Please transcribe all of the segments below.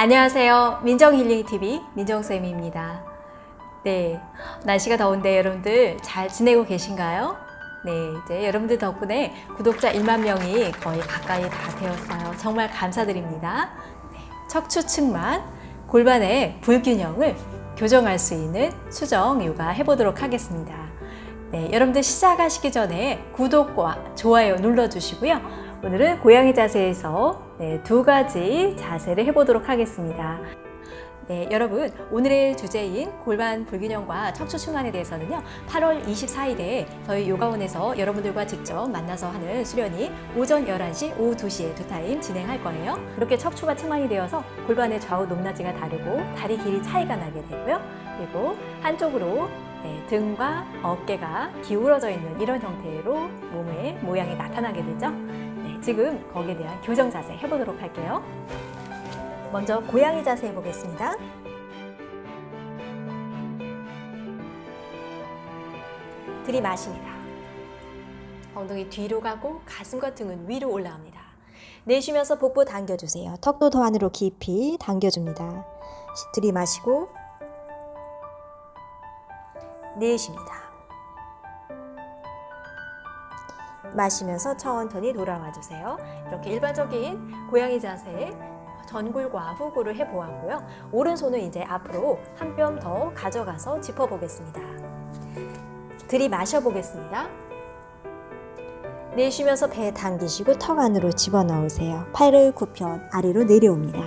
안녕하세요. 민정힐링TV 민정쌤입니다. 네, 날씨가 더운데 여러분들 잘 지내고 계신가요? 네, 이제 여러분들 덕분에 구독자 1만 명이 거의 가까이 다 되었어요. 정말 감사드립니다. 네, 척추측만 골반의 불균형을 교정할 수 있는 수정 요가 해보도록 하겠습니다. 네, 여러분들 시작하시기 전에 구독과 좋아요 눌러주시고요. 오늘은 고양이 자세에서 네, 두 가지 자세를 해보도록 하겠습니다. 네, 여러분 오늘의 주제인 골반 불균형과 척추 측만에 대해서는요 8월 24일에 저희 요가원에서 여러분들과 직접 만나서 하는 수련이 오전 11시, 오후 2시에 두 타임 진행할 거예요. 그렇게 척추가 측만이 되어서 골반의 좌우 높낮이가 다르고 다리 길이 차이가 나게 되고요. 그리고 한쪽으로 네, 등과 어깨가 기울어져 있는 이런 형태로 몸의 모양이 나타나게 되죠. 네, 지금 거기에 대한 교정 자세 해보도록 할게요 먼저 고양이 자세 해보겠습니다. 들이마십니다. 엉덩이 뒤로 가고 가슴과 등은 위로 올라옵니다. 내쉬면서 복부 당겨주세요. 턱도 더 안으로 깊이 당겨줍니다. 들이마시고 내쉽니다. 마시면서 천천히 돌아와 주세요. 이렇게 일반적인 고양이 자세 전굴과 후굴을 해보았고요. 오른손을 이제 앞으로 한 뼘 더 가져가서 짚어보겠습니다. 들이마셔 보겠습니다. 내쉬면서 배 당기시고 턱 안으로 집어넣으세요. 팔을 굽혀 아래로 내려옵니다.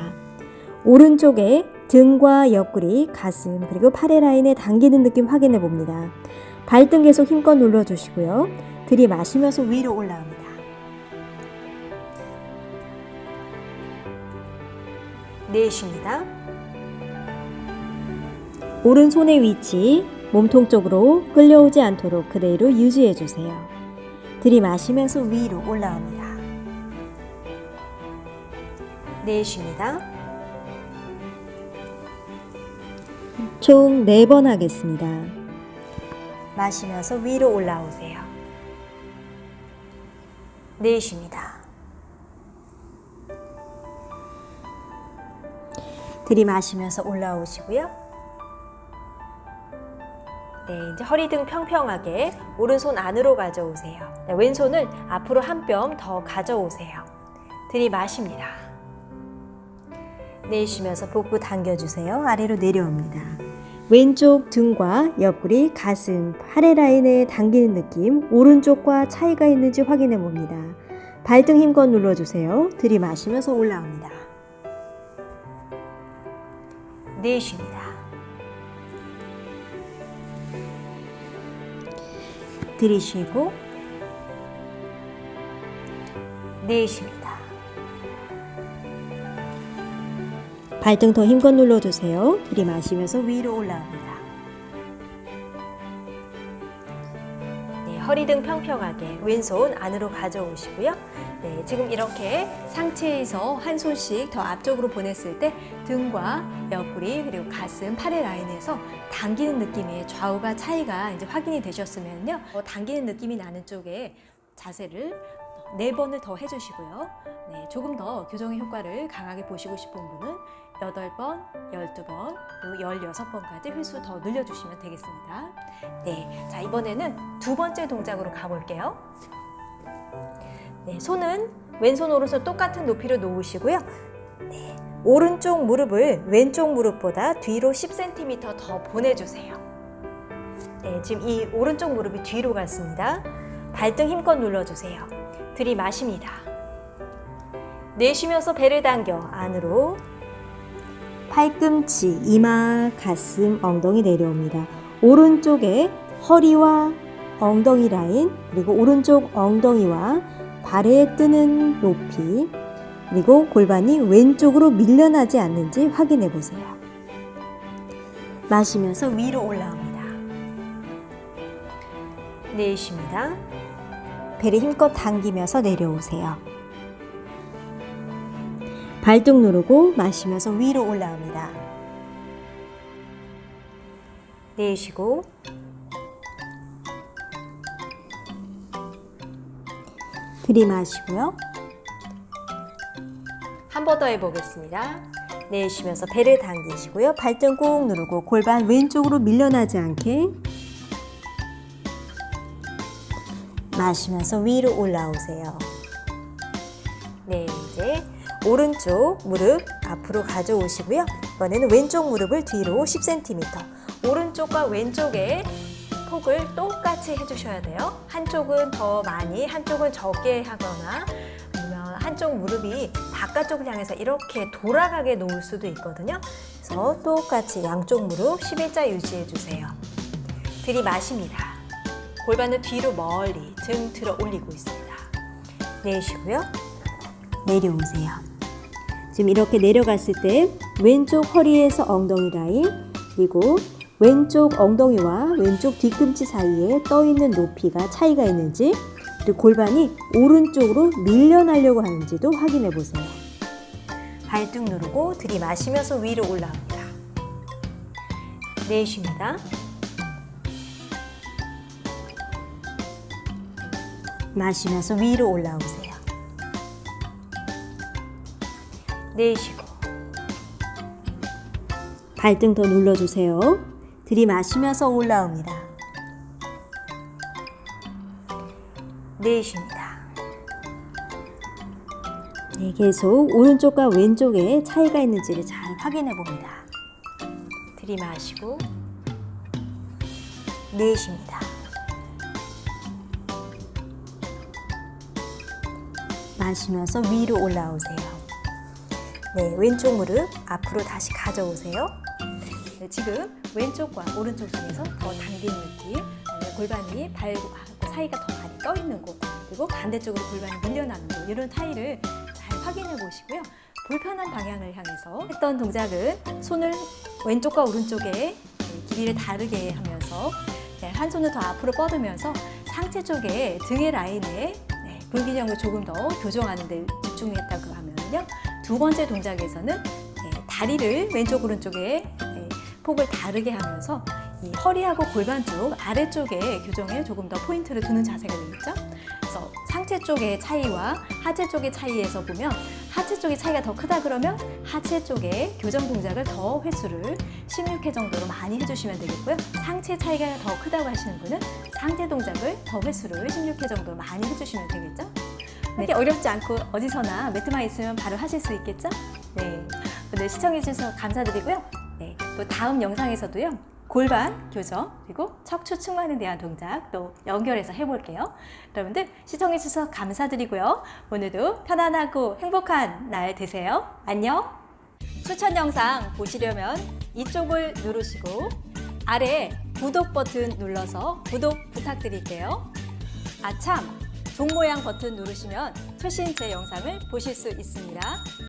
오른쪽에 등과 옆구리, 가슴, 그리고 팔의 라인에 당기는 느낌 확인해 봅니다. 발등 계속 힘껏 눌러주시고요. 들이마시면서 위로 올라옵니다. 내쉽니다. 오른손의 위치 몸통 쪽으로 끌려오지 않도록 그대로 유지해 주세요. 들이마시면서 위로 올라옵니다. 내쉽니다. 총 4번 하겠습니다. 마시면서 위로 올라오세요. 내쉽니다. 들이마시면서 올라오시고요. 네, 이제 허리 등 평평하게 오른손 안으로 가져오세요. 네, 왼손을 앞으로 한 뼘 더 가져오세요. 들이마십니다. 내쉬면서 복부 당겨주세요. 아래로 내려옵니다. 왼쪽 등과 옆구리, 가슴, 팔의 라인에 당기는 느낌, 오른쪽과 차이가 있는지 확인해 봅니다. 발등 힘껏 눌러주세요. 들이마시면서 올라옵니다. 내쉽니다. 들이쉬고 내쉽니다. 발등 더 힘껏 눌러주세요. 들이마시면서 위로 올라옵니다. 네, 허리 등 평평하게 왼손 안으로 가져오시고요. 네, 지금 이렇게 상체에서 한 손씩 더 앞쪽으로 보냈을 때 등과 옆구리 그리고 가슴, 팔의 라인에서 당기는 느낌이 좌우가 차이가 이제 확인이 되셨으면요. 어, 당기는 느낌이 나는 쪽에 자세를 네 번을 더 해주시고요. 네, 조금 더 교정의 효과를 강하게 보시고 싶은 분은 8번, 12번, 그리고 16번까지 횟수 더 늘려주시면 되겠습니다. 네, 자 이번에는 두 번째 동작으로 가볼게요. 네, 손은 왼손 오른손 똑같은 높이로 놓으시고요. 네, 오른쪽 무릎을 왼쪽 무릎보다 뒤로 10cm 더 보내주세요. 네, 지금 이 오른쪽 무릎이 뒤로 갔습니다. 발등 힘껏 눌러주세요. 들이마십니다. 내쉬면서 배를 당겨 안으로 팔꿈치, 이마, 가슴, 엉덩이 내려옵니다. 오른쪽에 허리와 엉덩이 라인 그리고 오른쪽 엉덩이와 발에 뜨는 높이 그리고 골반이 왼쪽으로 밀려나지 않는지 확인해 보세요. 마시면서 위로 올라옵니다. 내쉽니다. 배를 힘껏 당기면서 내려오세요. 발등 누르고 마시면서 위로 올라옵니다. 내쉬고 들이마시고요. 한 번 더 해보겠습니다. 내쉬면서 배를 당기시고요. 발등 꾹 누르고 골반 왼쪽으로 밀려나지 않게 마시면서 위로 올라오세요. 네, 이제 오른쪽 무릎 앞으로 가져오시고요. 이번에는 왼쪽 무릎을 뒤로 10cm. 오른쪽과 왼쪽에 폭을 똑같이 해주셔야 돼요. 한쪽은 더 많이, 한쪽은 적게 하거나 아니면 한쪽 무릎이 바깥쪽을 향해서 이렇게 돌아가게 놓을 수도 있거든요. 그래서 똑같이 양쪽 무릎 11자 유지해 주세요. 들이마십니다. 골반을 뒤로 멀리 등 들어 올리고 있습니다. 내쉬고요. 내려오세요. 지금 이렇게 내려갔을 때 왼쪽 허리에서 엉덩이 라인 그리고 왼쪽 엉덩이와 왼쪽 뒤꿈치 사이에 떠 있는 높이가 차이가 있는지 그리고 골반이 오른쪽으로 밀려나려고 하는지도 확인해 보세요. 발등 누르고 들이마시면서 위로 올라옵니다. 내쉽니다. 마시면서 위로 올라오세요. 내쉬고 발등 더 눌러주세요. 들이마시면서 올라옵니다. 내쉽니다. 네, 계속 오른쪽과 왼쪽에 차이가 있는지를 잘 확인해 봅니다. 들이마시고 내쉽니다. 마시면서 위로 올라오세요. 네, 왼쪽 무릎 앞으로 다시 가져오세요. 네, 지금 왼쪽과 오른쪽 중에서 더 당기는 느낌, 골반이 발과 사이가 더 많이 떠 있는 곳, 그리고 반대쪽으로 골반이 밀려나는 곳 이런 차이를 잘 확인해 보시고요. 불편한 방향을 향해서 했던 동작은 손을 왼쪽과 오른쪽에 네, 길이를 다르게 하면서 네, 한 손을 더 앞으로 뻗으면서 상체 쪽에 등의 라인에 네, 불균형을 조금 더 교정하는 데 집중했다고 하면요. 두 번째 동작에서는 네, 다리를 왼쪽 오른쪽에 네, 폭을 다르게 하면서 이 허리하고 골반 쪽 아래쪽에 교정에 조금 더 포인트를 두는 자세가 되겠죠. 그래서 상체 쪽의 차이와 하체 쪽의 차이에서 보면 하체 쪽의 차이가 더 크다 그러면 하체 쪽에 교정 동작을 더 횟수를 16회 정도로 많이 해주시면 되겠고요. 상체 차이가 더 크다고 하시는 분은 상체 동작을 더 횟수를 16회 정도로 많이 해주시면 되겠죠. 이렇게 어렵지 않고 어디서나 매트만 있으면 바로 하실 수 있겠죠? 네. 오늘 시청해주셔서 감사드리고요. 네. 또 다음 영상에서도요. 골반 교정 그리고 척추 측만에 대한 동작 또 연결해서 해볼게요. 여러분들 시청해주셔서 감사드리고요. 오늘도 편안하고 행복한 날 되세요. 안녕. 추천 영상 보시려면 이쪽을 누르시고 아래 구독 버튼 눌러서 구독 부탁드릴게요. 아참 종 모양 버튼 누르시면 최신 제 영상을 보실 수 있습니다.